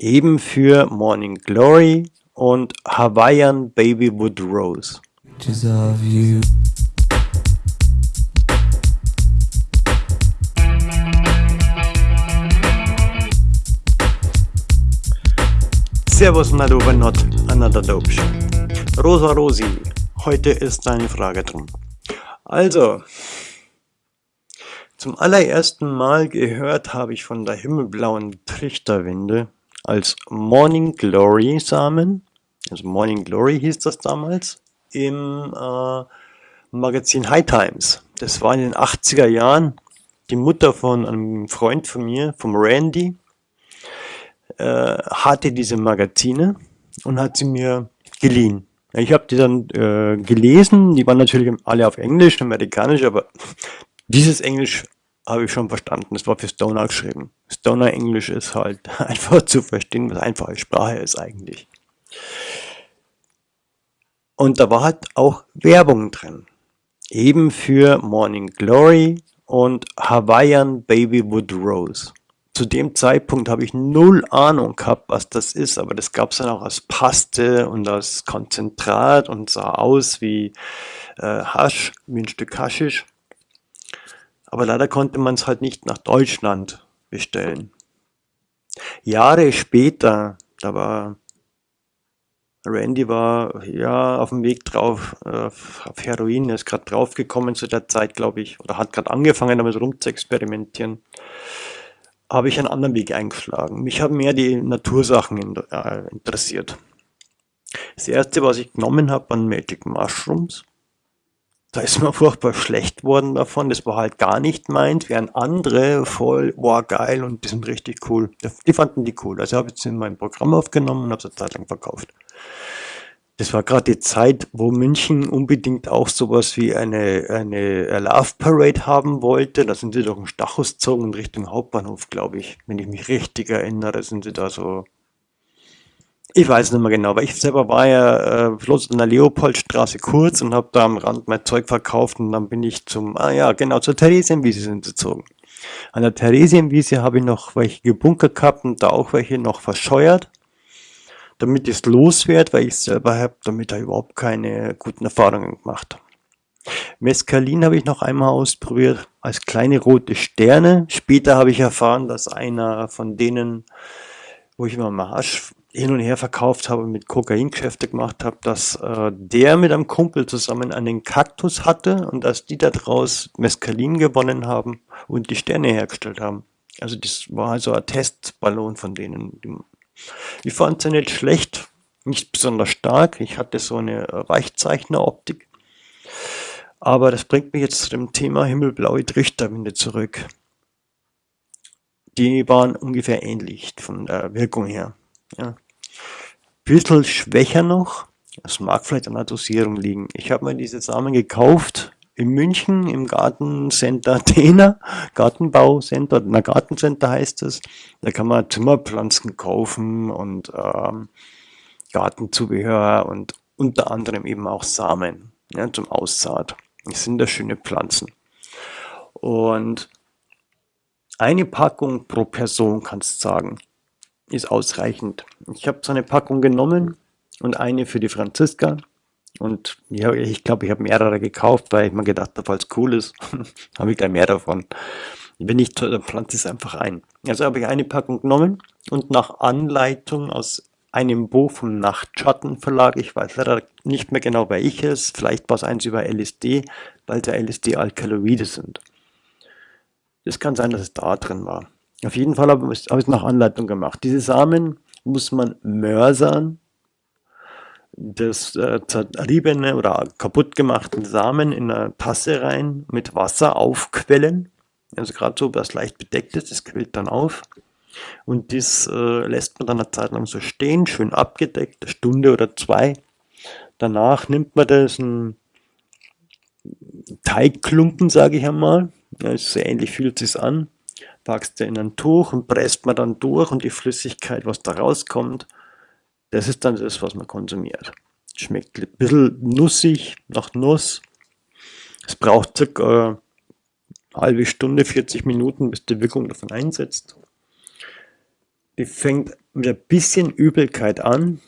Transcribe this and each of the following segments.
Eben für Morning Glory und Hawaiian Babywood Rose. Servus hallo bei Not Another Dope Show. Rosa Rosi, heute ist deine Frage drum. Also, zum allerersten Mal gehört habe ich von der himmelblauen Trichterwinde als Morning Glory Samen, also Morning Glory hieß das damals, im äh, Magazin High Times. Das war in den 80er Jahren. Die Mutter von einem Freund von mir, vom Randy, äh, hatte diese Magazine und hat sie mir geliehen. Ich habe die dann äh, gelesen, die waren natürlich alle auf Englisch, amerikanisch, aber dieses Englisch habe ich schon verstanden, das war für Stoner geschrieben. Stoner Englisch ist halt einfach zu verstehen, was einfache Sprache ist eigentlich. Und da war halt auch Werbung drin. Eben für Morning Glory und Hawaiian Babywood Rose zu dem Zeitpunkt habe ich null Ahnung gehabt, was das ist, aber das gab es dann auch als Paste und als Konzentrat und sah aus wie äh, Hasch, wie ein Stück Haschisch. Aber leider konnte man es halt nicht nach Deutschland bestellen. Jahre später, da war Randy war ja auf dem Weg drauf, äh, auf Heroin, er ist gerade draufgekommen zu der Zeit, glaube ich, oder hat gerade angefangen damit rum zu experimentieren habe ich einen anderen Weg eingeschlagen. Mich haben mehr die Natursachen äh, interessiert. Das erste, was ich genommen habe, waren Magic Mushrooms. Da ist mir furchtbar schlecht worden davon. Das war halt gar nicht meins, während andere voll, boah, geil und die sind richtig cool. Die fanden die cool. Also habe ich sie in mein Programm aufgenommen und habe sie Zeit lang verkauft. Das war gerade die Zeit, wo München unbedingt auch sowas wie eine, eine Love Parade haben wollte. Da sind sie doch in Stachus gezogen in Richtung Hauptbahnhof, glaube ich. Wenn ich mich richtig erinnere, sind sie da so... Ich weiß nicht mehr genau, weil ich selber war ja äh, bloß in der Leopoldstraße kurz und habe da am Rand mein Zeug verkauft und dann bin ich zum, ah ja, genau, zur Theresienwiese sind gezogen. An der Theresienwiese habe ich noch welche gebunkert gehabt und da auch welche noch verscheuert damit es loswerde, weil ich selber habe damit da überhaupt keine guten Erfahrungen gemacht. Mescalin habe ich noch einmal ausprobiert als kleine rote Sterne. Später habe ich erfahren, dass einer von denen, wo ich immer Marsch hin und her verkauft habe, mit Kokaingeschäfte gemacht habe, dass äh, der mit einem Kumpel zusammen einen Kaktus hatte und dass die daraus Mescalin gewonnen haben und die Sterne hergestellt haben. Also das war also ein Testballon von denen. Ich fand sie nicht schlecht, nicht besonders stark. Ich hatte so eine Weichzeichner-Optik. Aber das bringt mich jetzt zu dem Thema himmelblaue Trichterwinde zurück. Die waren ungefähr ähnlich von der Wirkung her. Ja. Bisschen schwächer noch. Das mag vielleicht an der Dosierung liegen. Ich habe mir diese Samen gekauft in München im Gartencenter Athena, Gartenbaucenter, na Gartencenter heißt es. Da kann man Zimmerpflanzen kaufen und ähm, Gartenzubehör und unter anderem eben auch Samen ja, zum Aussaat. Das sind da schöne Pflanzen. Und eine Packung pro Person, kannst du sagen, ist ausreichend. Ich habe so eine Packung genommen und eine für die Franziska und ja, ich glaube, ich habe mehrere gekauft, weil ich mir gedacht habe, falls cool ist, habe ich gleich mehr davon. Wenn nicht, dann pflanze ich es einfach ein. Also habe ich eine Packung genommen und nach Anleitung aus einem Buch vom Nachtschattenverlag, ich weiß leider nicht mehr genau welches, vielleicht war es eins über LSD, weil da LSD-Alkaloide sind. Es kann sein, dass es da drin war. Auf jeden Fall habe ich es nach Anleitung gemacht. Diese Samen muss man mörsern, das äh, zerriebene oder kaputt gemachten Samen in eine Tasse rein, mit Wasser aufquellen. Also gerade so, was leicht bedeckt ist, das quillt dann auf. Und das äh, lässt man dann eine Zeit lang so stehen, schön abgedeckt, eine Stunde oder zwei. Danach nimmt man das ein Teigklumpen, sage ich einmal. Ja, so ähnlich fühlt es sich an. Packst du in ein Tuch und presst man dann durch und die Flüssigkeit, was da rauskommt, das ist dann das, was man konsumiert. Schmeckt ein bisschen nussig, nach Nuss. Es braucht circa eine halbe Stunde, 40 Minuten, bis die Wirkung davon einsetzt. die fängt mit ein bisschen Übelkeit an,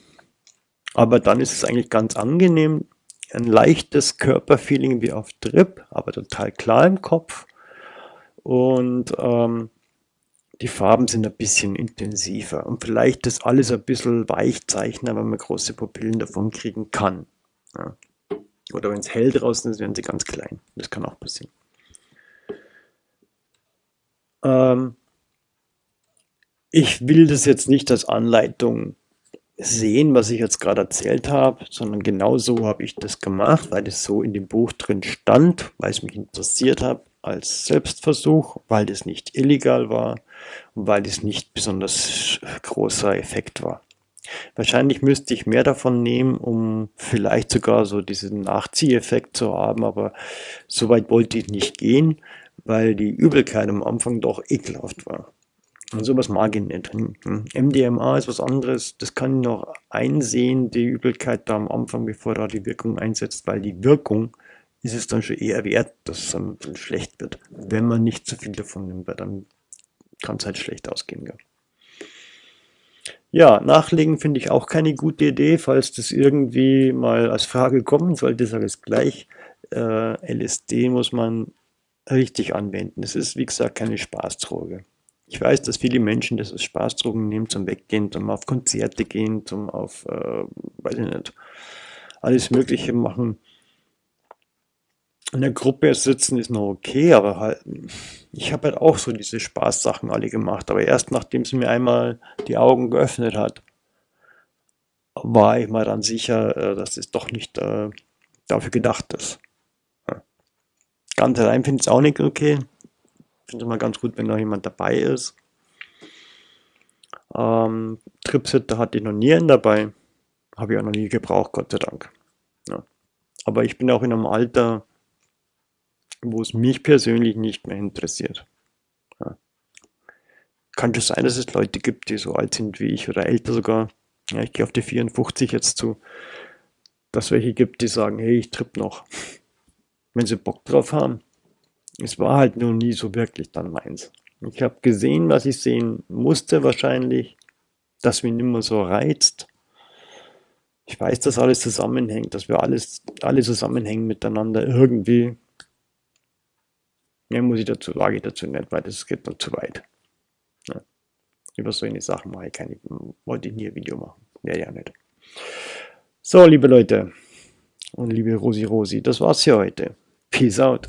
aber dann ist es eigentlich ganz angenehm. Ein leichtes Körperfeeling wie auf Drip, aber total klar im Kopf. Und ähm, die Farben sind ein bisschen intensiver. Und vielleicht ist alles ein bisschen weichzeichner, wenn man große Pupillen davon kriegen kann. Ja. Oder wenn es hell draußen ist, werden sie ganz klein. Das kann auch passieren. Ähm, ich will das jetzt nicht als Anleitung sehen, was ich jetzt gerade erzählt habe, sondern genau so habe ich das gemacht, weil es so in dem Buch drin stand, weil es mich interessiert hat als Selbstversuch, weil das nicht illegal war und weil das nicht besonders großer Effekt war. Wahrscheinlich müsste ich mehr davon nehmen, um vielleicht sogar so diesen Nachzieheffekt zu haben, aber so weit wollte ich nicht gehen, weil die Übelkeit am Anfang doch ekelhaft war. Und sowas mag ich nicht. MDMA ist was anderes, das kann ich noch einsehen, die Übelkeit da am Anfang, bevor da die Wirkung einsetzt, weil die Wirkung ist es dann schon eher wert, dass es dann schlecht wird. Wenn man nicht zu viel davon nimmt, weil dann kann es halt schlecht ausgehen. Ja. Ja, nachlegen finde ich auch keine gute Idee, falls das irgendwie mal als Frage kommen sollte, sage ich es gleich. Äh, LSD muss man richtig anwenden. Es ist, wie gesagt, keine Spaßdroge. Ich weiß, dass viele Menschen das als Spaßdrogen nehmen, zum Weggehen, zum auf Konzerte gehen, zum auf, äh, weiß ich nicht, alles Mögliche machen. In der Gruppe sitzen ist noch okay, aber halt, ich habe halt auch so diese Spaßsachen alle gemacht. Aber erst nachdem sie mir einmal die Augen geöffnet hat, war ich mal dann sicher, äh, dass es doch nicht äh, dafür gedacht ist. Ganz allein finde ich es auch nicht okay finde es mal ganz gut, wenn noch jemand dabei ist. Ähm, Tripsitter hatte ich noch nie einen dabei. Habe ich auch noch nie gebraucht, Gott sei Dank. Ja. Aber ich bin auch in einem Alter, wo es mich persönlich nicht mehr interessiert. Ja. Kann schon sein, dass es Leute gibt, die so alt sind wie ich oder älter sogar. Ja, ich gehe auf die 54 jetzt zu. Dass welche gibt, die sagen, hey, ich tripp noch. Wenn sie Bock drauf haben es war halt nur nie so wirklich dann meins. Ich habe gesehen, was ich sehen musste wahrscheinlich, dass mich nicht mehr so reizt. Ich weiß, dass alles zusammenhängt, dass wir alles, alle zusammenhängen miteinander irgendwie. Mehr muss ich dazu, sage ich dazu nicht, weil das geht dann zu weit. Ja. Über solche Sachen mache ich keine, wollte ich nie ein Video machen. Wäre ja nicht. So, liebe Leute und liebe Rosi Rosi, das war's für heute. Peace out.